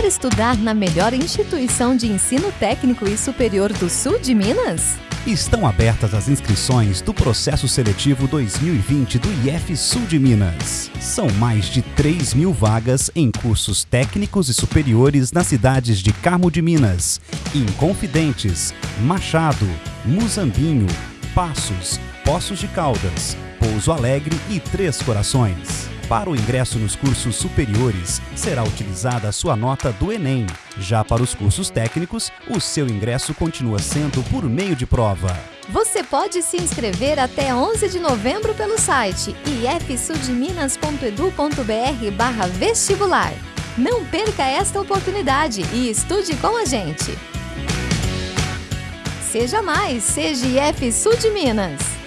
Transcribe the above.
Quer estudar na melhor instituição de ensino técnico e superior do sul de Minas? Estão abertas as inscrições do processo seletivo 2020 do IF Sul de Minas. São mais de 3 mil vagas em cursos técnicos e superiores nas cidades de Carmo de Minas, Inconfidentes, Machado, Muzambinho, Passos, Poços de Caldas, Pouso Alegre e Três Corações. Para o ingresso nos cursos superiores, será utilizada a sua nota do Enem. Já para os cursos técnicos, o seu ingresso continua sendo por meio de prova. Você pode se inscrever até 11 de novembro pelo site ifsudminas.edu.br vestibular. Não perca esta oportunidade e estude com a gente. Seja mais, seja IF Sul de Minas.